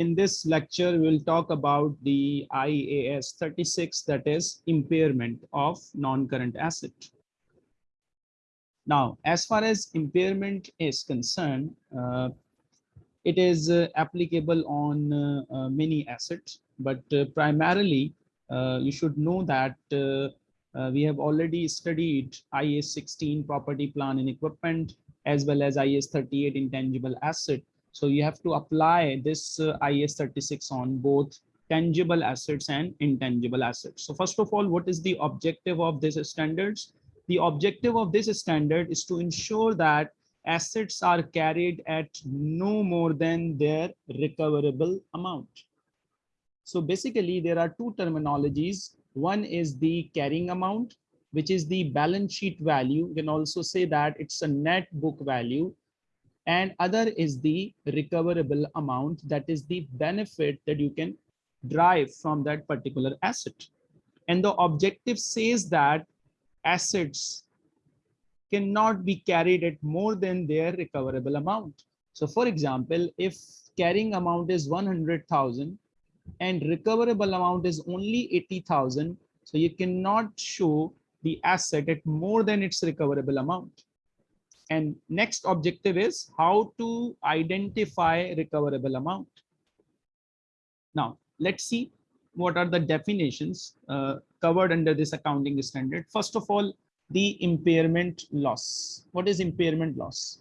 in this lecture, we'll talk about the IAS 36, that is impairment of non-current asset. Now, as far as impairment is concerned, uh, it is uh, applicable on uh, uh many assets, but uh, primarily uh, you should know that we have already studied IAS 16 property, plant and equipment, as well as IAS 38 intangible asset so you have to apply this uh, IAS 36 on both tangible assets and intangible assets. So first of all, what is the objective of this standards? The objective of this standard is to ensure that assets are carried at no more than their recoverable amount. So basically there are two terminologies. One is the carrying amount, which is the balance sheet value. You can also say that it's a net book value and other is the recoverable amount that is the benefit that you can drive from that particular asset. And the objective says that assets cannot be carried at more than their recoverable amount. So for example if carrying amount is 100,000 and recoverable amount is only 80,000 so you cannot show the asset at more than its recoverable amount and next objective is how to identify recoverable amount. Now, let's see what are the definitions uh, covered under this accounting standard. First of all, the impairment loss. What is impairment loss?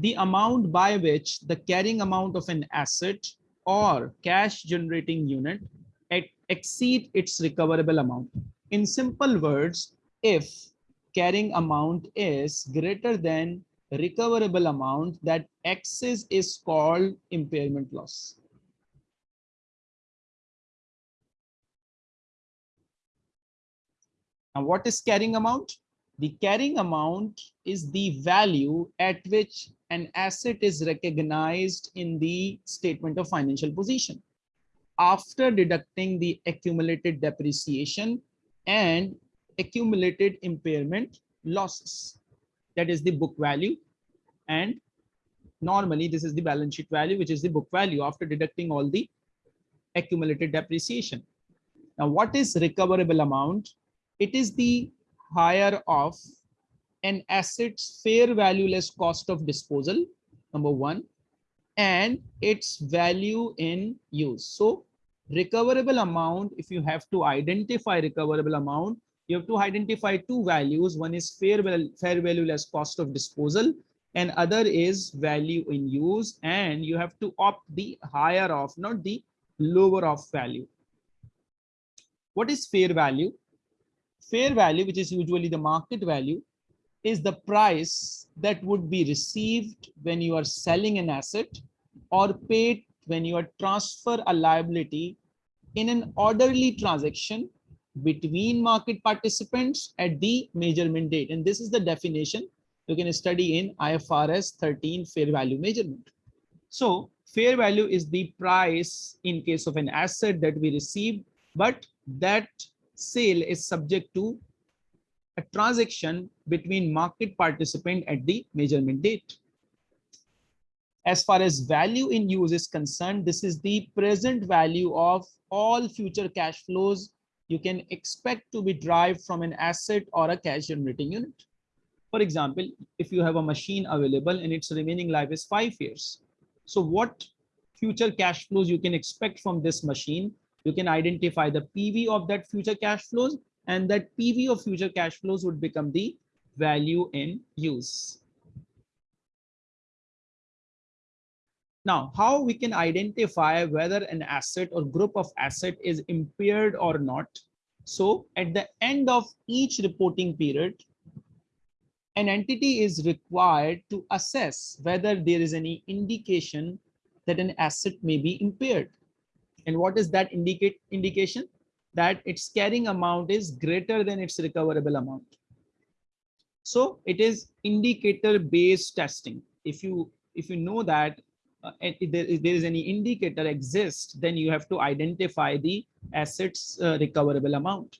The amount by which the carrying amount of an asset or cash generating unit exceed its recoverable amount. In simple words, if carrying amount is greater than recoverable amount that excess is called impairment loss. Now what is carrying amount? The carrying amount is the value at which an asset is recognized in the statement of financial position after deducting the accumulated depreciation and accumulated impairment losses. That is the book value. And normally this is the balance sheet value, which is the book value after deducting all the accumulated depreciation. Now, what is recoverable amount? It is the higher of an asset's fair value less cost of disposal, number one, and its value in use. So recoverable amount, if you have to identify recoverable amount, you have to identify two values. One is fair, fair value less cost of disposal and other is value in use. And you have to opt the higher of, not the lower of value. What is fair value? Fair value, which is usually the market value, is the price that would be received when you are selling an asset or paid when you are transfer a liability in an orderly transaction between market participants at the measurement date. And this is the definition you can study in IFRS 13 fair value measurement. So fair value is the price in case of an asset that we receive, but that sale is subject to a transaction between market participant at the measurement date. As far as value in use is concerned, this is the present value of all future cash flows you can expect to be derived from an asset or a cash generating unit. For example, if you have a machine available and its remaining life is five years. So what future cash flows you can expect from this machine? You can identify the PV of that future cash flows and that PV of future cash flows would become the value in use. Now, how we can identify whether an asset or group of asset is impaired or not. So at the end of each reporting period, an entity is required to assess whether there is any indication that an asset may be impaired. And what is that indicate indication? That its carrying amount is greater than its recoverable amount. So it is indicator based testing. If you if you know that uh, if, there, if there is any indicator exists, then you have to identify the assets uh, recoverable amount.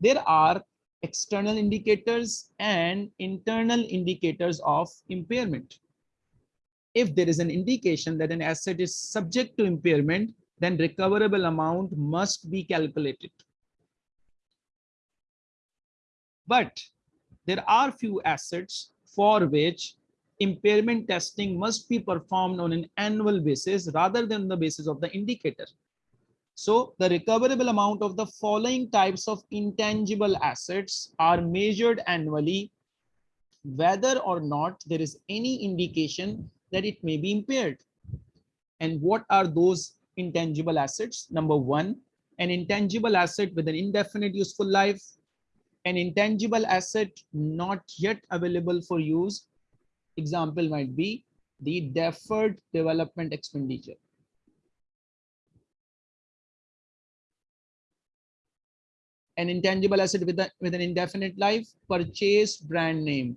There are external indicators and internal indicators of impairment. if there is an indication that an asset is subject to impairment, then recoverable amount must be calculated. But there are few assets for which impairment testing must be performed on an annual basis rather than the basis of the indicator. So the recoverable amount of the following types of intangible assets are measured annually, whether or not there is any indication that it may be impaired. And what are those intangible assets? Number one, an intangible asset with an indefinite useful life, an intangible asset not yet available for use. Example might be the deferred development expenditure. An intangible asset with, a, with an indefinite life, purchase brand name,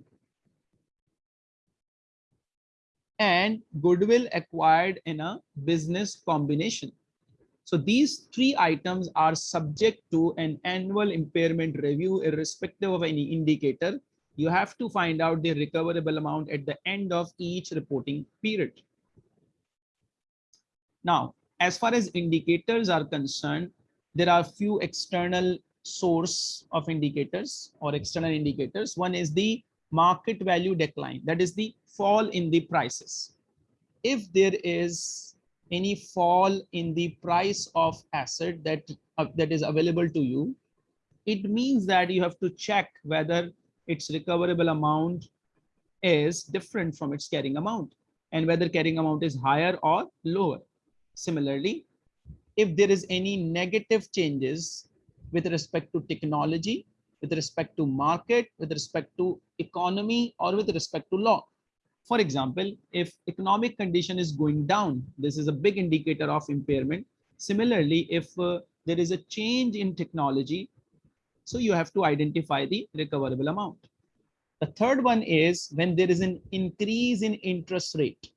and goodwill acquired in a business combination. So these three items are subject to an annual impairment review irrespective of any indicator. You have to find out the recoverable amount at the end of each reporting period. Now, as far as indicators are concerned, there are few external source of indicators or external indicators. One is the market value decline, that is the fall in the prices. If there is any fall in the price of asset that, uh, that is available to you, it means that you have to check whether its recoverable amount is different from its carrying amount and whether carrying amount is higher or lower. Similarly, if there is any negative changes with respect to technology, with respect to market, with respect to economy, or with respect to law, for example, if economic condition is going down, this is a big indicator of impairment. Similarly, if uh, there is a change in technology, so you have to identify the recoverable amount. The third one is when there is an increase in interest rate.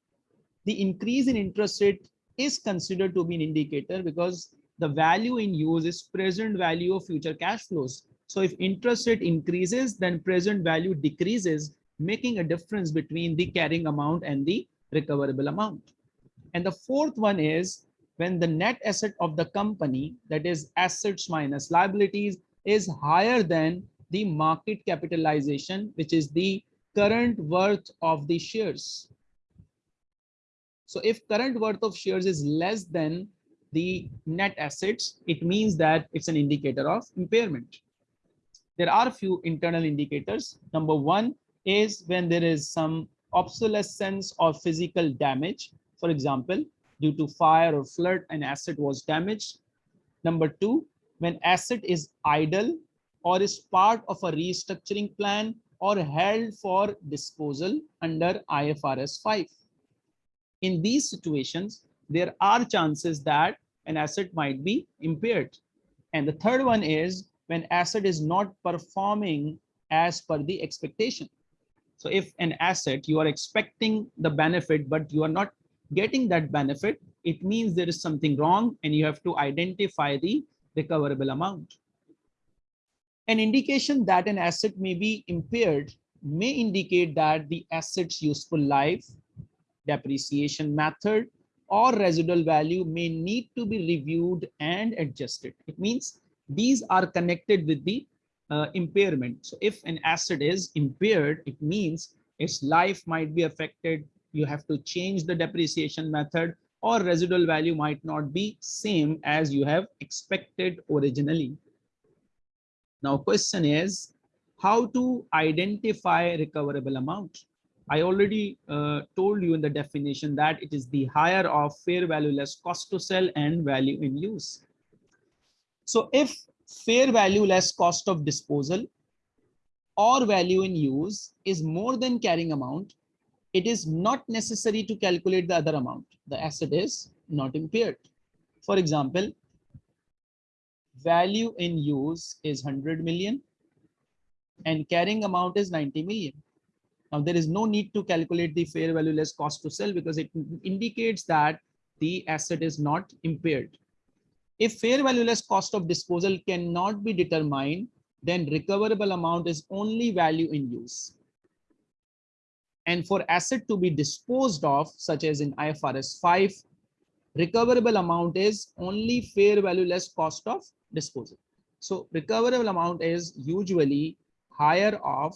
The increase in interest rate is considered to be an indicator because the value in use is present value of future cash flows. So if interest rate increases, then present value decreases making a difference between the carrying amount and the recoverable amount. And the fourth one is when the net asset of the company, that is assets minus liabilities, is higher than the market capitalization, which is the current worth of the shares. So if current worth of shares is less than the net assets, it means that it's an indicator of impairment. There are a few internal indicators. Number one is when there is some obsolescence or physical damage. For example, due to fire or flood, an asset was damaged. Number two, when asset is idle or is part of a restructuring plan or held for disposal under IFRS 5. In these situations, there are chances that an asset might be impaired. And the third one is when asset is not performing as per the expectation. So if an asset, you are expecting the benefit, but you are not getting that benefit, it means there is something wrong and you have to identify the recoverable amount. An indication that an asset may be impaired may indicate that the asset's useful life, depreciation method, or residual value may need to be reviewed and adjusted. It means these are connected with the uh, impairment. So if an asset is impaired, it means its life might be affected. You have to change the depreciation method or residual value might not be same as you have expected originally. Now question is how to identify recoverable amount. I already uh, told you in the definition that it is the higher of fair value less cost to sell and value in use. So if fair value less cost of disposal or value in use is more than carrying amount, it is not necessary to calculate the other amount. The asset is not impaired. For example, value in use is 100 million and carrying amount is 90 million. Now there is no need to calculate the fair value less cost to sell because it indicates that the asset is not impaired. If fair value less cost of disposal cannot be determined, then recoverable amount is only value in use. And for asset to be disposed of, such as in IFRS 5, recoverable amount is only fair value less cost of disposal. So recoverable amount is usually higher of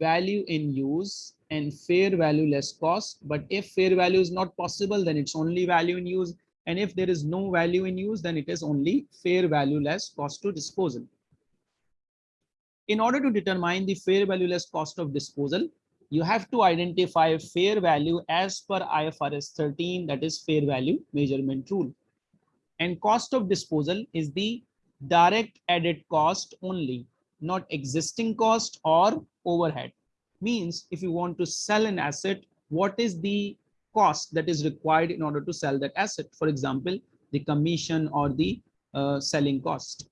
value in use and fair value less cost. But if fair value is not possible, then it's only value in use. And if there is no value in use, then it is only fair value less cost to disposal. In order to determine the fair value less cost of disposal, you have to identify fair value as per IFRS 13, that is fair value measurement rule. And cost of disposal is the direct added cost only, not existing cost or overhead. Means if you want to sell an asset, what is the cost that is required in order to sell that asset? For example, the commission or the uh, selling cost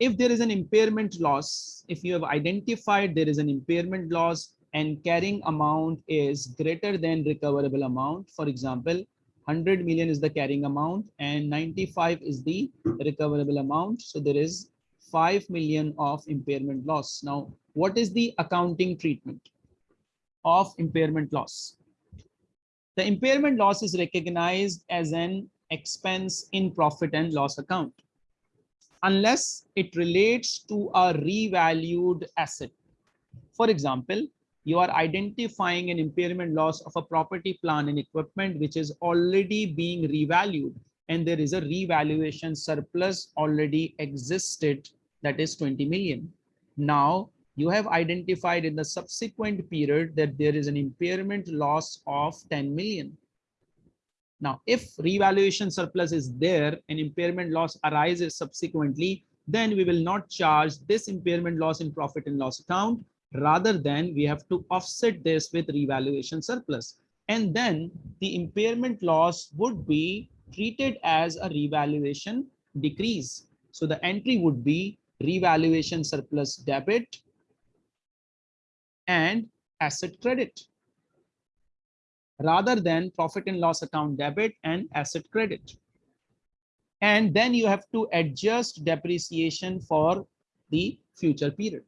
if there is an impairment loss, if you have identified there is an impairment loss and carrying amount is greater than recoverable amount, for example, 100 million is the carrying amount and 95 is the recoverable amount. So there is 5 million of impairment loss. Now, what is the accounting treatment of impairment loss? The impairment loss is recognized as an expense in profit and loss account unless it relates to a revalued asset. For example, you are identifying an impairment loss of a property plant and equipment which is already being revalued and there is a revaluation surplus already existed that is 20 million. Now you have identified in the subsequent period that there is an impairment loss of 10 million. Now, if revaluation surplus is there and impairment loss arises subsequently, then we will not charge this impairment loss in profit and loss account. Rather than we have to offset this with revaluation surplus. And then the impairment loss would be treated as a revaluation decrease. So the entry would be revaluation surplus debit and asset credit rather than profit and loss account debit and asset credit. And then you have to adjust depreciation for the future period.